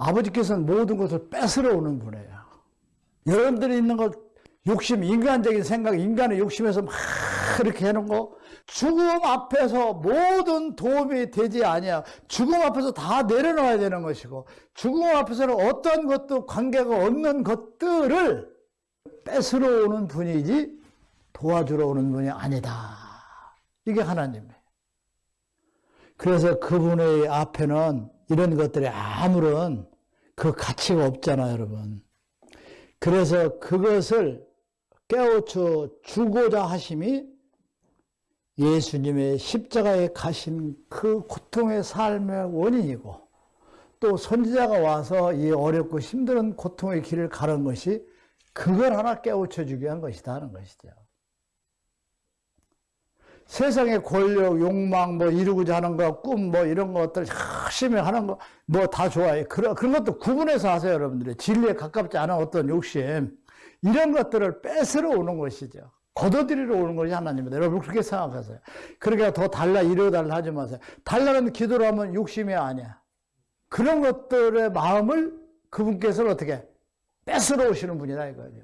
아버지께서는 모든 것을 뺏으러 오는 분이에요. 여러분들이 있는 것, 욕심, 인간적인 생각, 인간의 욕심에서 막 이렇게 해놓은 거, 죽음 앞에서 모든 도움이 되지 아니야. 죽음 앞에서 다 내려놔야 되는 것이고, 죽음 앞에서는 어떤 것도 관계가 없는 것들을 뺏으러 오는 분이지 도와주러 오는 분이 아니다. 이게 하나님이에요. 그래서 그분의 앞에는 이런 것들이 아무런 그 가치가 없잖아요, 여러분. 그래서 그것을 깨우쳐 주고자 하심이 예수님의 십자가에 가신 그 고통의 삶의 원인이고 또 선지자가 와서 이 어렵고 힘든 고통의 길을 가는 것이 그걸 하나 깨우쳐 주기 위한 것이다 하는 것이죠. 세상의 권력, 욕망, 뭐 이루고자 하는 거, 꿈, 뭐 이런 것들 열심히 하는 거, 뭐 다 좋아해. 그런, 그런 것도 구분해서 하세요, 여러분들이. 진리에 가깝지 않은 어떤 욕심. 이런 것들을 뺏으러 오는 것이죠. 걷어들이러 오는 것이 하나님입니다. 여러분 그렇게 생각하세요. 그러니까 더 달라, 이러 달라 하지 마세요. 달라는 기도를 하면 욕심이 아니야. 그런 것들의 마음을 그분께서는 어떻게 뺏으러 오시는 분이다 이거죠.